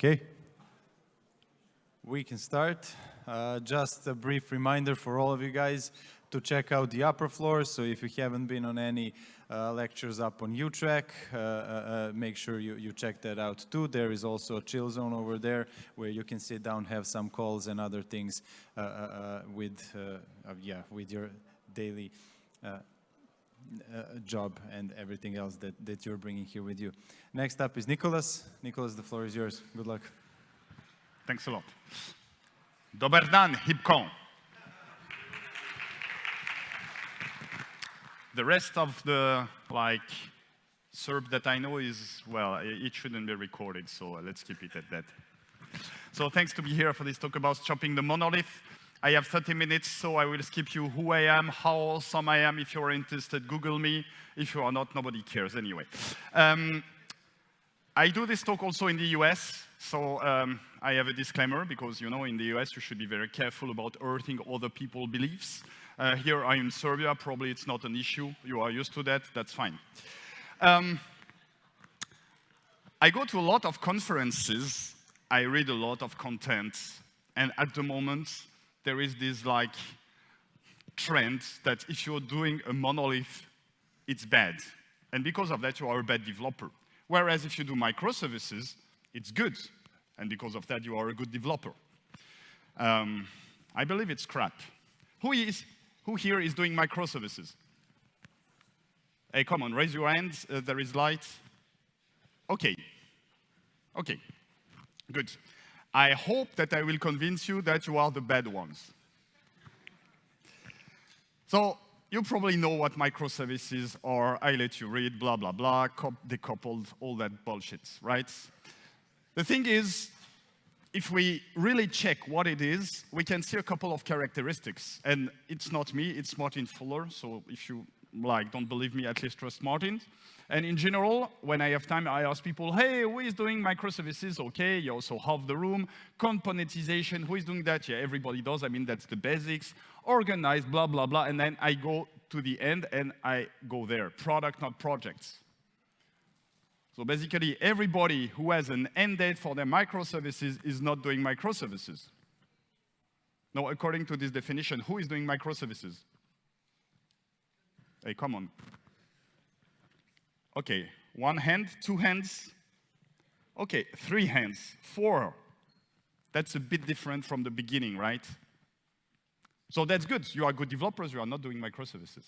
Okay. We can start. Uh, just a brief reminder for all of you guys to check out the upper floor. So if you haven't been on any uh, lectures up on UTRAC, uh, uh, uh, make sure you, you check that out too. There is also a chill zone over there where you can sit down, have some calls and other things uh, with, yeah, with your daily Uh, job and everything else that, that you're bringing here with you. Next up is Nicholas. Nicholas, the floor is yours. Good luck. Thanks a lot. Dobar dan, Heapcon. The rest of the, like, SERP that I know is, well, it shouldn't be recorded, so let's keep it at that. So thanks to be here for this talk about chopping the monolith. I have 30 minutes, so I will skip you who I am, how awesome I am. If you're interested, Google me. If you are not, nobody cares anyway. Um, I do this talk also in the US, so um, I have a disclaimer because, you know, in the US you should be very careful about hurting other people's beliefs. Uh, here I'm in Serbia, probably it's not an issue. You are used to that, that's fine. Um, I go to a lot of conferences, I read a lot of content, and at the moment there is this like trend that if you're doing a monolith, it's bad. And because of that, you are a bad developer. Whereas if you do microservices, it's good. And because of that, you are a good developer. Um, I believe it's crap. Who, is, who here is doing microservices? Hey, come on, raise your hand. Uh, there is light. OK. OK. Good. I hope that I will convince you that you are the bad ones. So you probably know what microservices are. I let you read, blah, blah, blah, decoupled, all that bullshit, right? The thing is, if we really check what it is, we can see a couple of characteristics. And it's not me, it's Martin Fowler. So if you like, don't believe me, at least trust Martin. And in general, when I have time, I ask people, hey, who is doing microservices? Okay, you also have the room. Componentization, who is doing that? Yeah, everybody does. I mean, that's the basics. Organized, blah, blah, blah. And then I go to the end and I go there. Product, not projects. So basically, everybody who has an end date for their microservices is not doing microservices. Now, according to this definition, who is doing microservices? Hey, come on. Okay, one hand, two hands. Okay, three hands, four. That's a bit different from the beginning, right? So that's good. You are good developers, you are not doing microservices.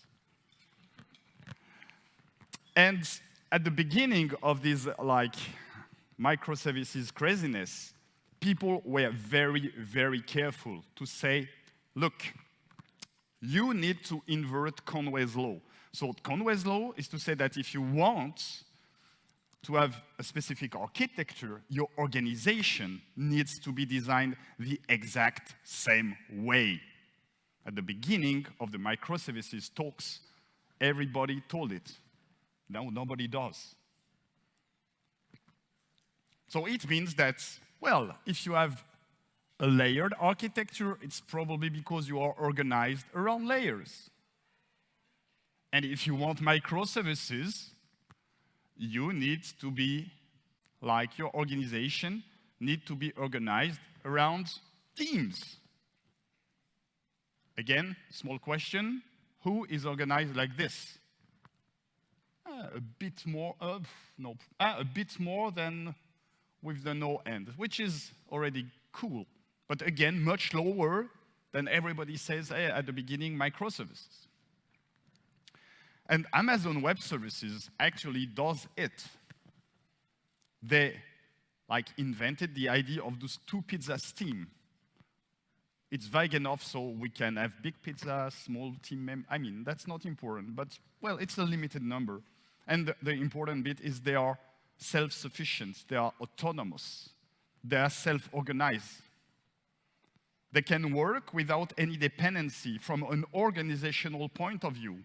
And at the beginning of this like microservices craziness, people were very, very careful to say, look, you need to invert Conway's law. So Conway's law is to say that if you want to have a specific architecture, your organization needs to be designed the exact same way. At the beginning of the microservices talks, everybody told it. Now nobody does. So it means that, well, if you have a layered architecture, it's probably because you are organized around layers. And if you want microservices, you need to be, like your organization, need to be organized around teams. Again, small question, who is organized like this? Uh, a bit more, uh, no, uh, a bit more than with the no end, which is already cool. But again, much lower than everybody says hey, at the beginning, microservices. And Amazon Web Services actually does it. They like invented the idea of those two pizza team. It's vague enough so we can have big pizza, small team I mean, that's not important, but well, it's a limited number. And the, the important bit is they are self-sufficient, they are autonomous, they are self-organized. They can work without any dependency from an organizational point of view.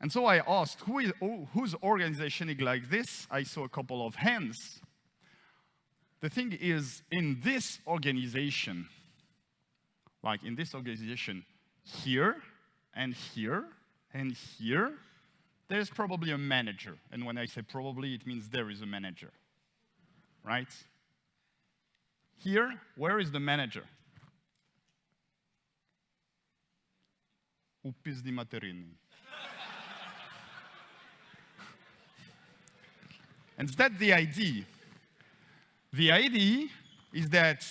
And so I asked, Who is, oh, whose organization is like this? I saw a couple of hands. The thing is, in this organization, like in this organization, here and here and here, there's probably a manager. And when I say probably, it means there is a manager, right? Here, where is the manager? У пизди материни. And that's the idea. The idea is that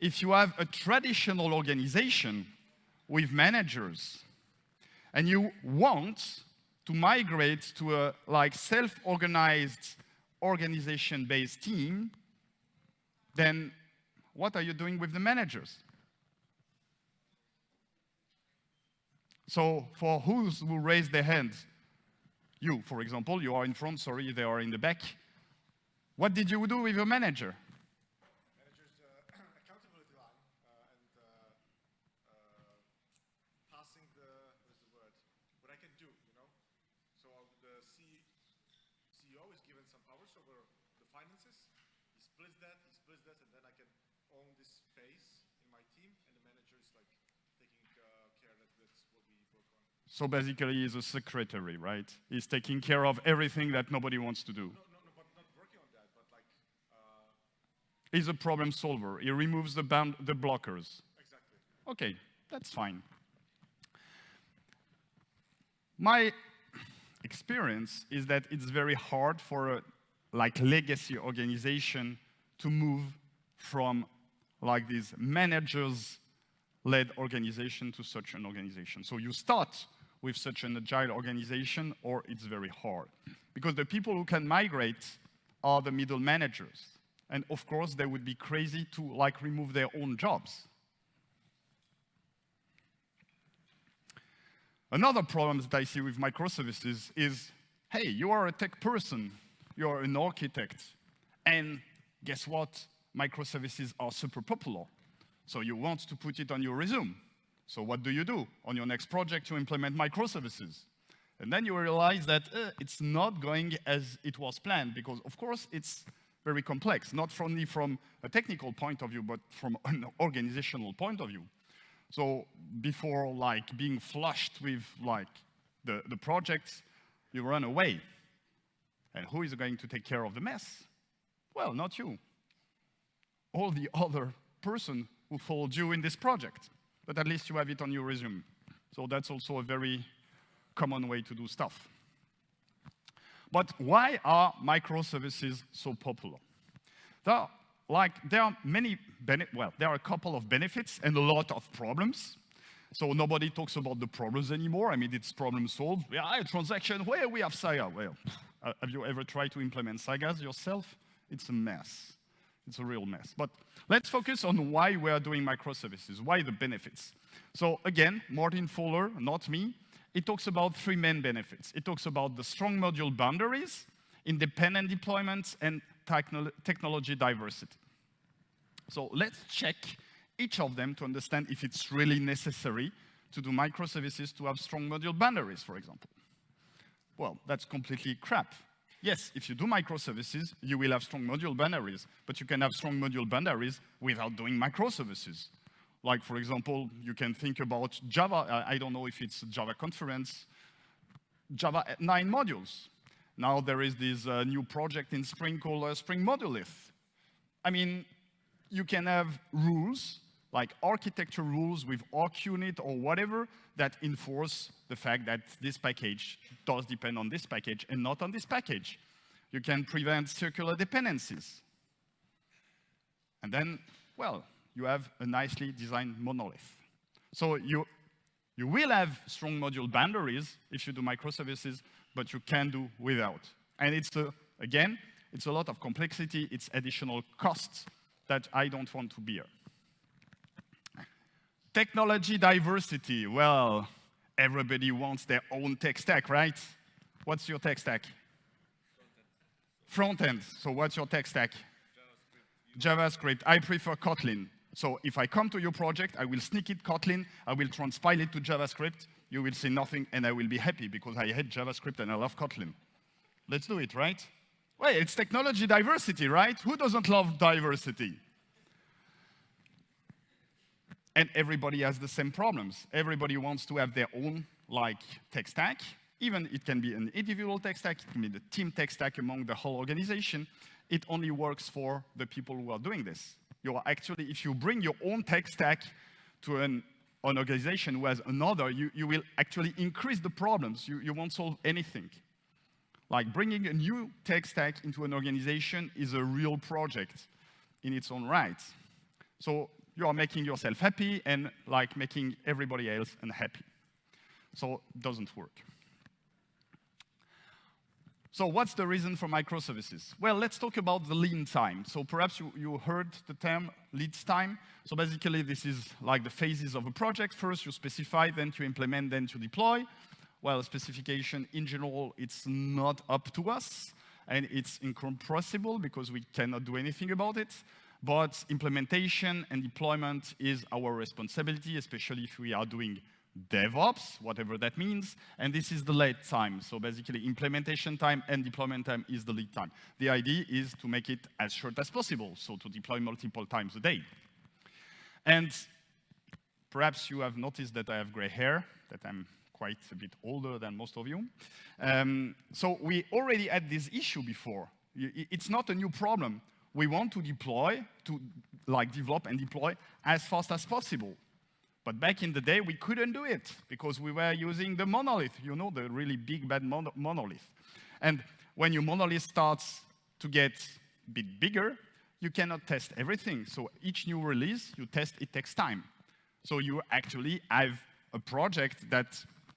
if you have a traditional organization with managers and you want to migrate to a like self-organized organization-based team, then what are you doing with the managers? So for who's who raise their hands? You, for example, you are in front, sorry, they are in the back. What did you do with your manager? manager's uh, accountability line uh, and uh, uh, passing the what is the word what I can do you know so the C CEO is given some powers over the finances he splits that he splits that and then I can own this space in my team and the manager is like taking uh, care that that's what we work on So basically, he's a secretary, right? He's taking care of everything that nobody wants to do. no no but not working on that but like uh, He's a problem solver. He removes the, bound, the blockers. exactly Okay, that's fine. My experience is that it's very hard for a like legacy organization to move from like this managers led organization to such an organization. So you start with such an agile organization or it's very hard because the people who can migrate are the middle managers. And of course, they would be crazy to like remove their own jobs. Another problem that I see with microservices is, hey, you are a tech person, you are an architect, and guess what? Microservices are super popular. So you want to put it on your resume. So what do you do? On your next project, you implement microservices. And then you realize that uh, it's not going as it was planned, because of course it's very complex, not only from a technical point of view, but from an organizational point of view. So before like being flushed with like the, the projects, you run away. And who is going to take care of the mess? Well, not you. All the other person who followed you in this project. But at least you have it on your resume. So that's also a very common way to do stuff. But why are microservices so popular? There are, like, there are many, well, there are a couple of benefits and a lot of problems. So nobody talks about the problems anymore. I mean, it's problem solved. Yeah, a transaction, where we have Saga. Well, uh, have you ever tried to implement Sagas yourself? It's a mess. It's a real mess. But let's focus on why we are doing microservices, why the benefits. So again, Martin Fowler, not me, it talks about three main benefits. It talks about the strong module boundaries, independent deployments, and technol technology diversity. So let's check each of them to understand if it's really necessary to do microservices to have strong module boundaries, for example. Well, that's completely crap. Yes, if you do microservices, you will have strong module boundaries, but you can have strong module boundaries without doing microservices. Like, for example, you can think about Java, I don't know if it's Java Conference, Java 9 modules. Now there is this uh, new project in Spring called uh, Spring Modulith. I mean, you can have rules, like architecture rules with ArcUnit or whatever, that enforce the fact that this package does depend on this package and not on this package. You can prevent circular dependencies. And then, well, you have a nicely designed monolith. So you, you will have strong module boundaries if you do microservices, but you can do without. And it's, a, again, it's a lot of complexity, it's additional costs that I don't want to bear. Technology diversity, well, everybody wants their own tech stack, right? What's your tech stack? Front end. So what's your tech stack? JavaScript. I prefer Kotlin. So if I come to your project, I will sneak it Kotlin, I will transpile it to JavaScript, you will see nothing, and I will be happy because I hate JavaScript and I love Kotlin. Let's do it, right? Well, it's technology diversity, right? Who doesn't love diversity? And everybody has the same problems. Everybody wants to have their own like tech stack, Even it can be an individual tech stack, it can be the team tech stack among the whole organization. It only works for the people who are doing this. You are actually, if you bring your own tech stack to an, an organization who has another, you, you will actually increase the problems. You, you won't solve anything. Like bringing a new tech stack into an organization is a real project in its own right. So you are making yourself happy and like making everybody else unhappy. So it doesn't work. So what's the reason for microservices? Well, let's talk about the lead time. So perhaps you, you heard the term lead time. So basically, this is like the phases of a project. First, you specify, then you implement, then you deploy. Well, specification, in general, it's not up to us, and it's incompressible because we cannot do anything about it. But implementation and deployment is our responsibility, especially if we are doing DevOps, whatever that means, and this is the lead time. So basically, implementation time and deployment time is the lead time. The idea is to make it as short as possible, so to deploy multiple times a day. And perhaps you have noticed that I have gray hair, that I'm quite a bit older than most of you. Um, so we already had this issue before. It's not a new problem. We want to deploy, to like develop and deploy as fast as possible. But back in the day, we couldn't do it because we were using the monolith, you know, the really big, bad mon monolith. And when your monolith starts to get a bit bigger, you cannot test everything. So each new release you test, it takes time. So you actually have a project that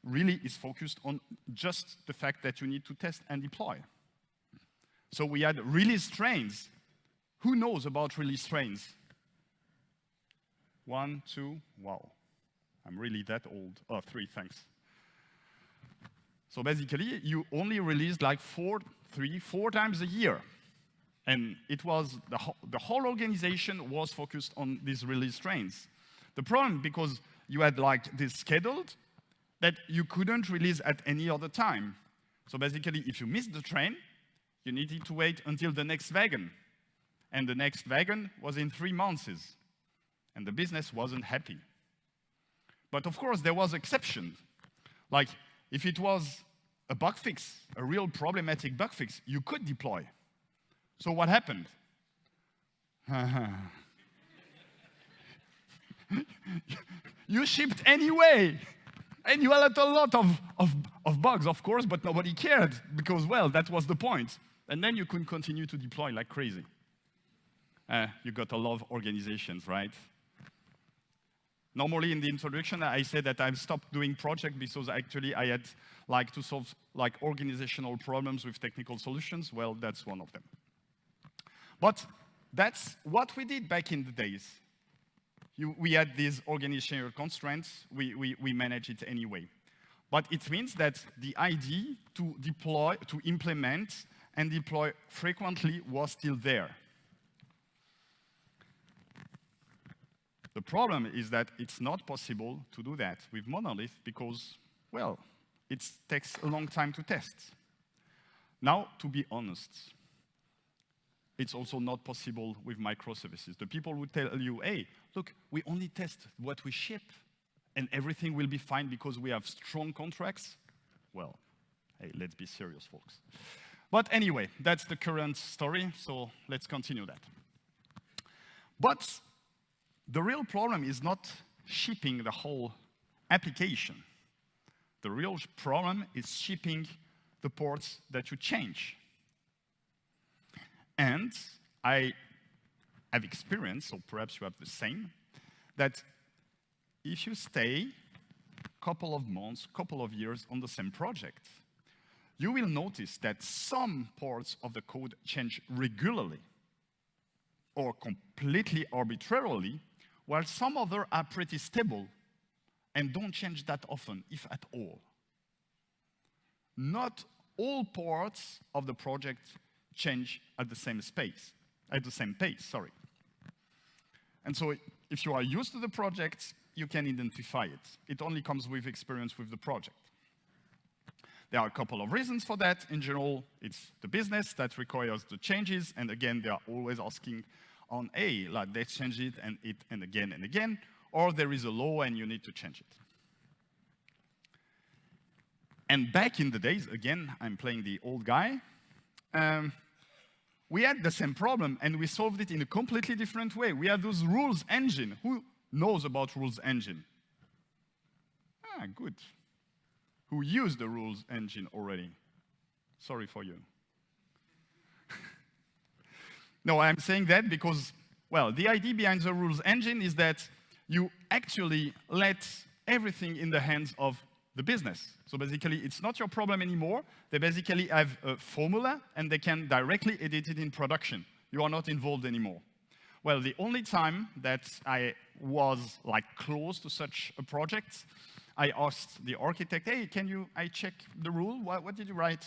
really is focused on just the fact that you need to test and deploy. So we had release trains. Who knows about release trains? One, two, wow. I'm really that old. Oh, three, thanks. So basically, you only released like four, three, four times a year. And it was, the, ho the whole organization was focused on these release trains. The problem, because you had like this scheduled, that you couldn't release at any other time. So basically, if you missed the train, you needed to wait until the next wagon. And the next wagon was in three months. And the business wasn't happy. But of course, there was exceptions. Like, if it was a bug fix, a real problematic bug fix, you could deploy. So what happened? you shipped anyway. And you had a lot of, of, of bugs, of course, but nobody cared because, well, that was the point. And then you could continue to deploy like crazy. Uh, you got a lot of organizations, right? Normally in the introduction, I said that I've stopped doing project because actually I had like to solve like organizational problems with technical solutions. Well, that's one of them. But that's what we did back in the days. You, we had these organizational constraints, we, we, we manage it anyway. But it means that the idea to deploy, to implement and deploy frequently was still there. The problem is that it's not possible to do that with monolith because, well, it takes a long time to test. Now, to be honest, it's also not possible with microservices. The people who tell you, hey, look, we only test what we ship and everything will be fine because we have strong contracts. Well, hey, let's be serious, folks. But anyway, that's the current story, so let's continue that. But the real problem is not shipping the whole application. The real problem is shipping the ports that you change. And I have experienced, or perhaps you have the same, that if you stay a couple of months, a couple of years on the same project, you will notice that some parts of the code change regularly or completely arbitrarily while some other are pretty stable and don't change that often, if at all. Not all parts of the project change at the same space, at the same pace, sorry. And so if you are used to the project, you can identify it. It only comes with experience with the project. There are a couple of reasons for that. In general, it's the business that requires the changes, and again, they are always asking on A, like let's change it and it and again and again, or there is a law and you need to change it. and back in the days, again, I'm playing the old guy, um, we had the same problem and we solved it in a completely different way. We had those rules engine. Who knows about rules engine? Ah, good. Who used the rules engine already? Sorry for you. No, I'm saying that because, well, the idea behind the rules engine is that you actually let everything in the hands of the business. So basically, it's not your problem anymore. They basically have a formula, and they can directly edit it in production. You are not involved anymore. Well, the only time that I was like close to such a project, I asked the architect, hey, can you, I check the rule? What, what did you write?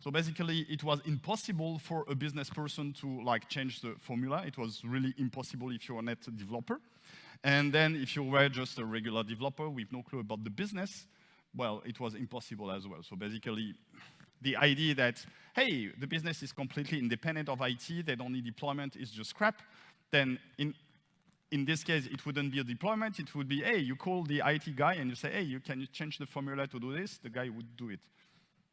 So basically, it was impossible for a business person to like change the formula. It was really impossible if you're a net developer. And then if you were just a regular developer with no clue about the business, well, it was impossible as well. So basically, the idea that, hey, the business is completely independent of IT, they don't need deployment, it's just crap, then in, in this case, it wouldn't be a deployment, it would be, hey, you call the IT guy and you say, hey, you, can you change the formula to do this? The guy would do it.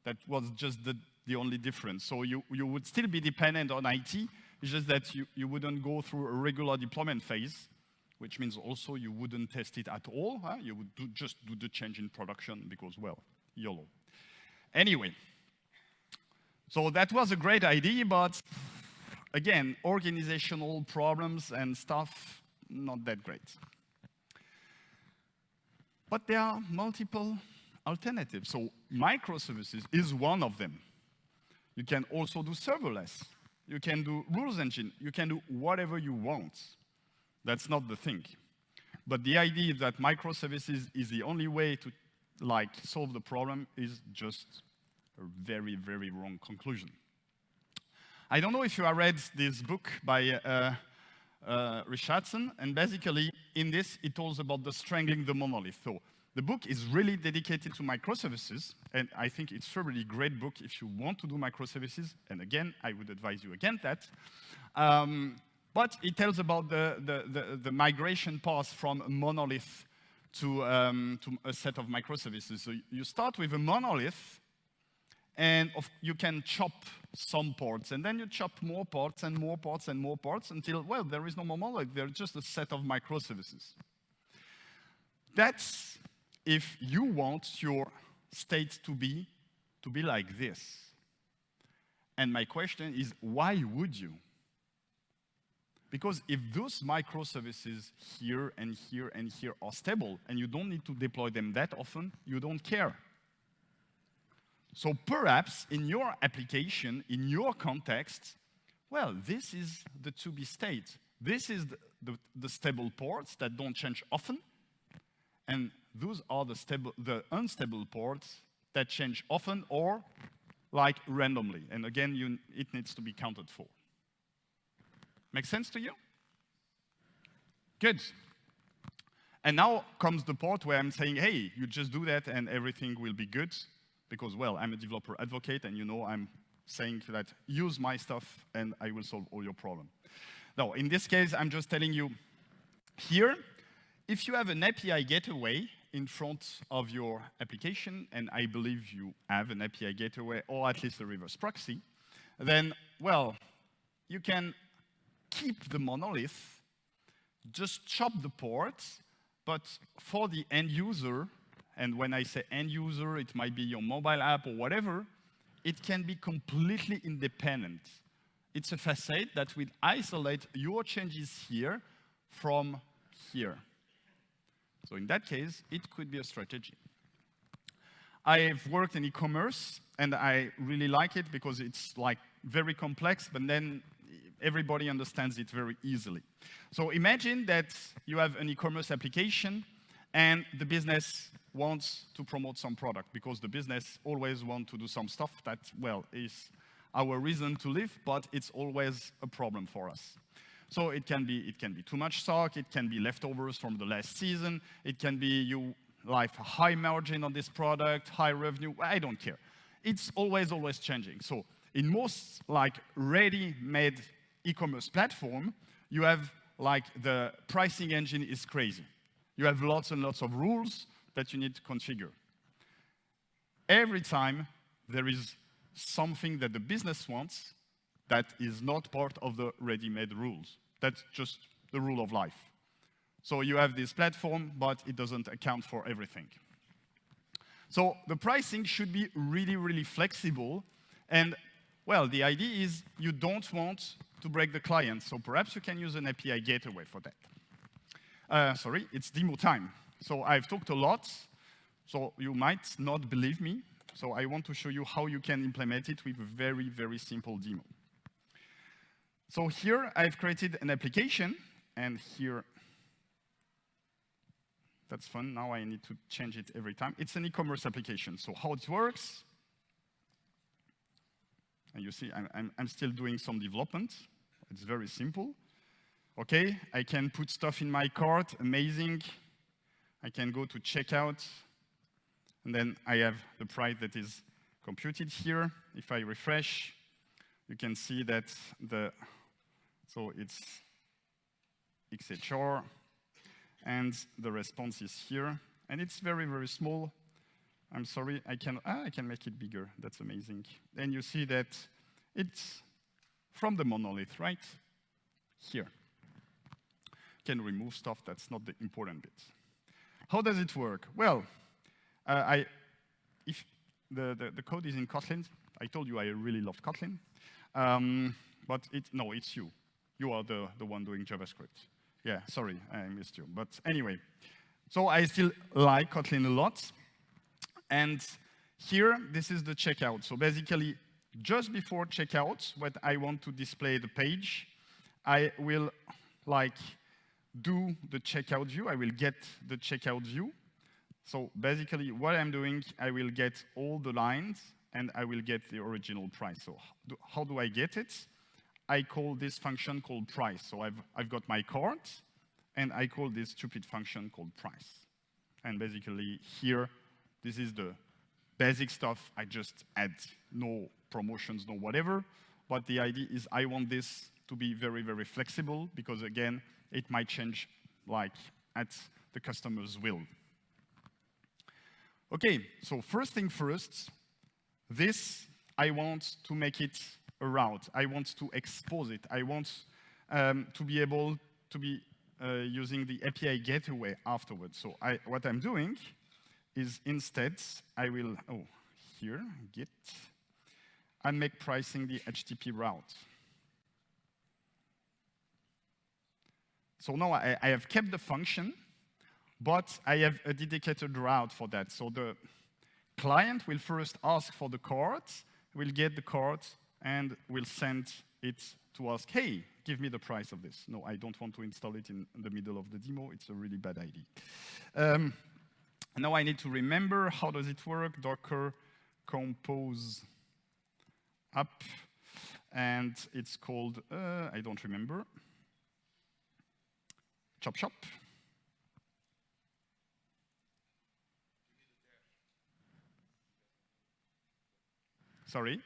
That was just the, the only difference. So you, you would still be dependent on IT, it's just that you, you wouldn't go through a regular deployment phase which means also you wouldn't test it at all. Huh? You would do, just do the change in production because, well, YOLO. Anyway, so that was a great idea, but again, organizational problems and stuff, not that great. But there are multiple alternatives. So microservices is one of them. You can also do serverless. You can do rules engine. You can do whatever you want. That's not the thing. But the idea that microservices is the only way to like solve the problem is just a very, very wrong conclusion. I don't know if you have read this book by uh, uh, Richardson, and basically in this it talks about the strangling the monolith. So the book is really dedicated to microservices, and I think it's a really great book if you want to do microservices, and again, I would advise you against that. Um, but it tells about the, the, the, the migration path from a monolith to, um, to a set of microservices. So you start with a monolith, and of, you can chop some ports, and then you chop more ports and more ports and more ports until, well, there is no more monolith, there's just a set of microservices. That's if you want your state to be, to be like this. And my question is, why would you? Because if those microservices here and here and here are stable and you don't need to deploy them that often, you don't care. So perhaps in your application, in your context, well, this is the to-be state. This is the, the, the, stable ports that don't change often, and those are the, stable, the unstable ports that change often or like randomly. And again, you, it needs to be counted for. Make sense to you? Good. And now comes the part where I'm saying, hey, you just do that and everything will be good. Because, well, I'm a developer advocate and you know I'm saying that use my stuff and I will solve all your problem. Now, in this case, I'm just telling you here, if you have an API gateway in front of your application, and I believe you have an API gateway or at least a reverse proxy, then, well, you can keep the monolith, just chop the ports, but for the end user, and when I say end user, it might be your mobile app or whatever, it can be completely independent. It's a facade that will isolate your changes here from here. So in that case, it could be a strategy. I've worked in e-commerce, and I really like it because it's like very complex, but then everybody understands it very easily. So imagine that you have an e-commerce application and the business wants to promote some product because the business always wants to do some stuff that, well, is our reason to live, but it's always a problem for us. So it can be, it can be too much stock, it can be leftovers from the last season, it can be you like high margin on this product, high revenue, I don't care. It's always, always changing. So in most like ready-made e-commerce platform, you have like the pricing engine is crazy. You have lots and lots of rules that you need to configure. every time there is something that the business wants that is not part of the ready-made rules. That's just the rule of life. So you have this platform, but it doesn't account for everything. So the pricing should be really, really flexible. And well, the idea is you don't want to break the client. So perhaps you can use an API gateway for that. Uh, sorry, it's demo time. So I've talked a lot. So you might not believe me. So I want to show you how you can implement it with a very, very simple demo. So here I've created an application, and here, that's fun. Now I need to change it every time. It's an e-commerce application. So how it works, and you see I'm, I'm, I'm still doing some development. It's very simple. Okay, I can put stuff in my cart, amazing. I can go to checkout, and then I have the price that is computed here. If I refresh, you can see that the, so it's XHR, and the response is here. And it's very, very small. I'm sorry, I can, ah, I can make it bigger. That's amazing. And you see that it's from the monolith, right? Here. Can remove stuff, that's not the important bit. How does it work? Well, uh, I, if the, the, the, code is in Kotlin, I told you I really love Kotlin, um, but it, no, it's you. You are the, the one doing JavaScript. Yeah, sorry, I missed you. But anyway, so I still like Kotlin a lot. And here, this is the checkout. So basically, just before checkout, when I want to display the page, I will like do the checkout view. I will get the checkout view. So basically, what I'm doing, I will get all the lines, and I will get the original price. So how do I get it? I call this function called price. So I've, I've got my cart, and I call this stupid function called price. And basically, here, this is the basic stuff. I just add no promotions, no whatever. But the idea is I want this to be very, very flexible, because again, it might change like at the customer's will. Okay, so first thing first, this, I want to make it a route. I want to expose it. I want um, to be able to be uh, using the API gateway afterwards. So I, what I'm doing is instead, I will, oh, here, git, and make pricing the HTTP route. So now I, I have kept the function, but I have a dedicated route for that. So the client will first ask for the card, will get the card, and will send it to ask, hey, give me the price of this. No, I don't want to install it in the middle of the demo. It's a really bad idea. Um, now I need to remember how does it work. Docker compose app, and it's called, uh, I don't remember, chop chop. Sorry?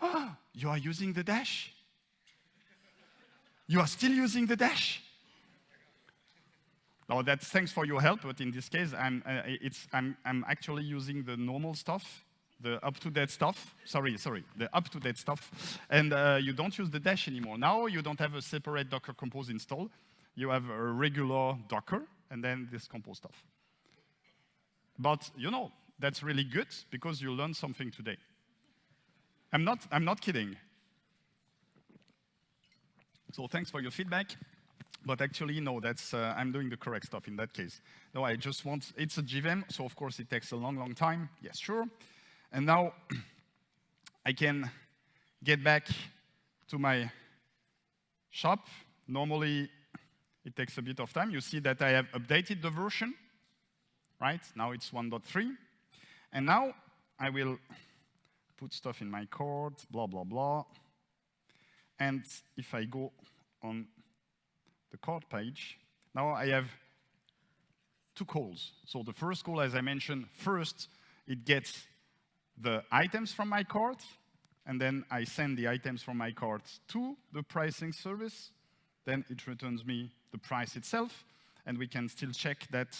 Ah, you are using the dash? You are still using the dash? No, that's thanks for your help, but in this case, I'm, uh, it's, I'm, I'm actually using the normal stuff, the up-to-date stuff. Sorry, sorry, the up-to-date stuff. And uh, you don't use the dash anymore. Now you don't have a separate Docker Compose install. You have a regular Docker, and then this Compose stuff. But, you know, that's really good because you learned something today. I'm not, I'm not kidding. So thanks for your feedback. But actually, no, that's, uh, I'm doing the correct stuff in that case. No, I just want, it's a JVM, so of course it takes a long, long time. Yes, sure. And now I can get back to my shop. Normally, it takes a bit of time. You see that I have updated the version, right? Now it's 1.3. And now I will put stuff in my cart, blah, blah, blah. And if I go on the cart page, now I have two calls. So the first call, as I mentioned, first it gets the items from my cart, and then I send the items from my cart to the pricing service. Then it returns me the price itself, and we can still check that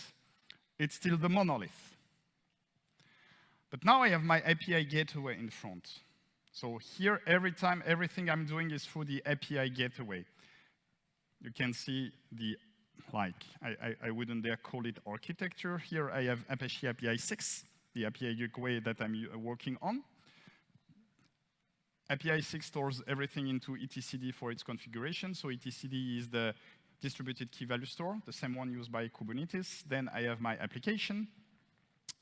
it's still the monolith. But now I have my API gateway in front. So here, every time, everything I'm doing is through the API gateway. You can see the, like, I, I, I wouldn't dare call it architecture. Here I have Apache APISIX, the API gateway that I'm uh, working on. APISIX stores everything into etcd for its configuration. So etcd is the distributed key value store, the same one used by Kubernetes. Then I have my application,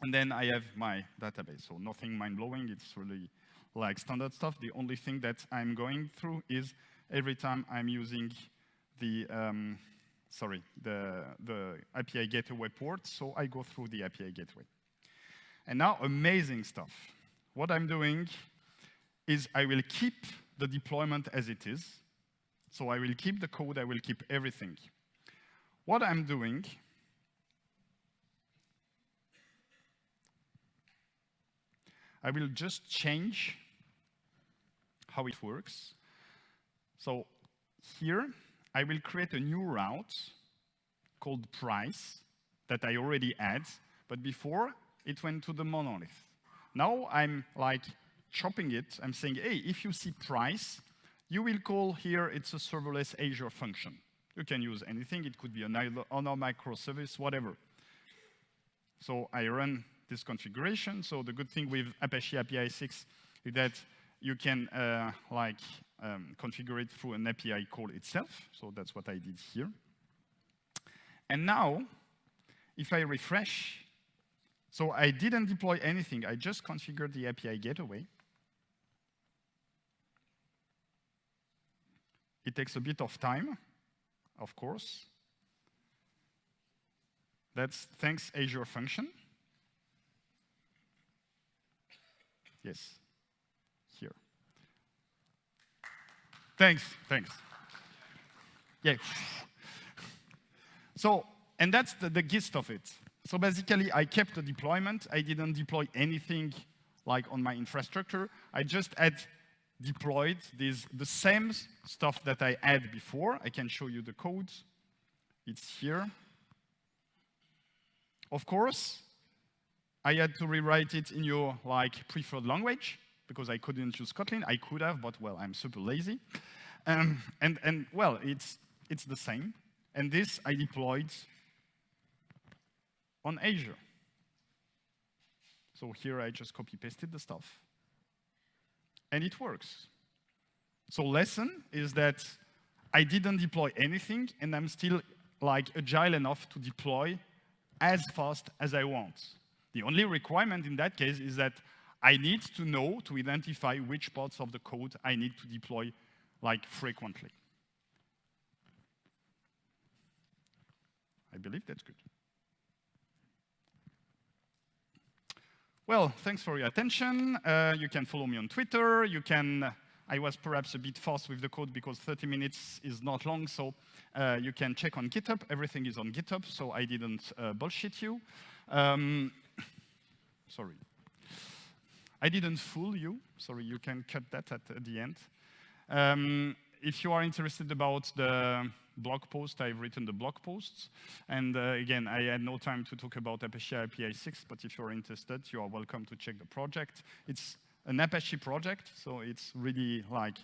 and then I have my database. So nothing mind-blowing, it's really like standard stuff. The only thing that I'm going through is every time I'm using the, um, sorry, the, the API gateway port, so I go through the API gateway. And now, amazing stuff. What I'm doing is I will keep the deployment as it is. So I will keep the code, I will keep everything. What I'm doing I will just change how it works. So here, I will create a new route called price that I already had, but before it went to the monolith. Now I'm like chopping it. I'm saying, hey, if you see price, you will call here, it's a serverless Azure function. You can use anything. It could be an honor microservice, whatever. So I run this configuration. So the good thing with Apache APISIX is that you can uh, like um, configure it through an API call itself. So that's what I did here. And now, if I refresh, so I didn't deploy anything. I just configured the API gateway. It takes a bit of time, of course. That's thanks Azure function. Yes, here. Thanks, thanks. Yeah. So, and that's the, the gist of it. So basically, I kept the deployment. I didn't deploy anything like on my infrastructure. I just had deployed these, the same stuff that I had before. I can show you the code. It's here. Of course, I had to rewrite it in your like preferred language because I couldn't use Kotlin. I could have, but well, I'm super lazy. Um, and, and well, it's, it's the same. And this I deployed on Azure. So here I just copy pasted the stuff. And it works. So lesson is that I didn't deploy anything and I'm still like agile enough to deploy as fast as I want. The only requirement in that case is that I need to know to identify which parts of the code I need to deploy like frequently. I believe that's good. Well, thanks for your attention. Uh, you can follow me on Twitter. You can, I was perhaps a bit fast with the code because 30 minutes is not long, so uh, you can check on GitHub. Everything is on GitHub, so I didn't uh, bullshit you. Um, sorry. I didn't fool you. Sorry, you can cut that at, at the end. Um, if you are interested about the blog post, I've written the blog posts. And uh, again, I had no time to talk about Apache APISIX, but if you're interested, you are welcome to check the project. It's an Apache project, so it's really like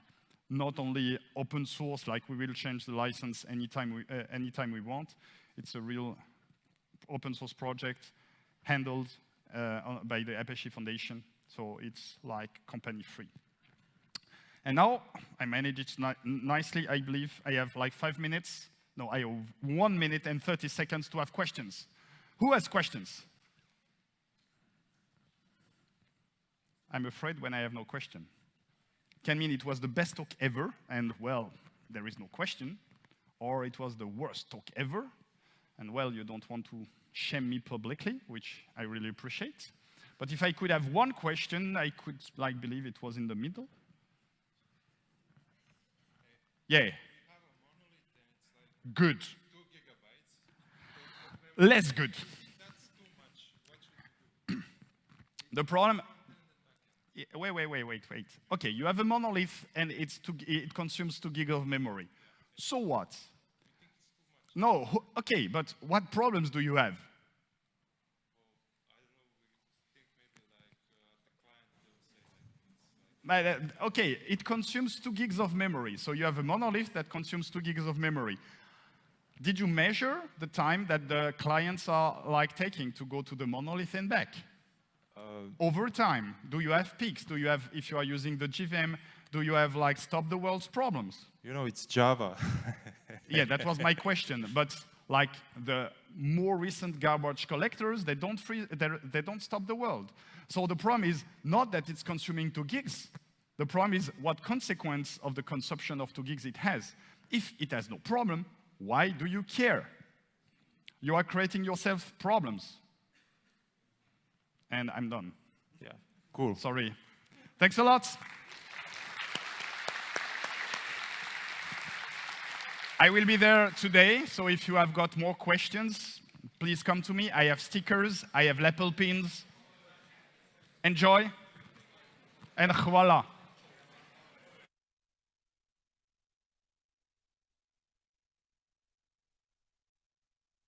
not only open source, like we will change the license anytime we, uh, anytime we want. It's a real open source project handled uh, by the Apache Foundation, so it's like company free. And now I manage it ni nicely, I believe. I have like five minutes. No, I have one minute and 30 seconds to have questions. Who has questions? I'm afraid when I have no question. Can mean it was the best talk ever, and well, there is no question. Or it was the worst talk ever, and well, you don't want to shame me publicly, which I really appreciate. But if I could have one question, I could like believe it was in the middle. Yeah. Good. Less good. the problem, wait, wait, wait, wait, wait. Okay, you have a monolith and it's two, it consumes two gig of memory. So what? No, okay, but what problems do you have? But, uh, okay, it consumes two gigs of memory. So you have a monolith that consumes two gigs of memory. Did you measure the time that the clients are like taking to go to the monolith and back? Over time, do you have peaks? Do you have, if you are using the JVM, do you have like stop the world's problems? You know, it's Java. yeah, that was my question. But like the more recent garbage collectors, they don't, free, they, they don't stop the world. So the problem is not that it's consuming two gigs. The problem is what consequence of the consumption of two gigs it has. If it has no problem, why do you care? You are creating yourself problems. And I'm done. yeah, cool. Sorry. Thanks a lot. I will be there today, so if you have got more questions, please come to me. I have stickers, I have lapel pins. Enjoy, and voila.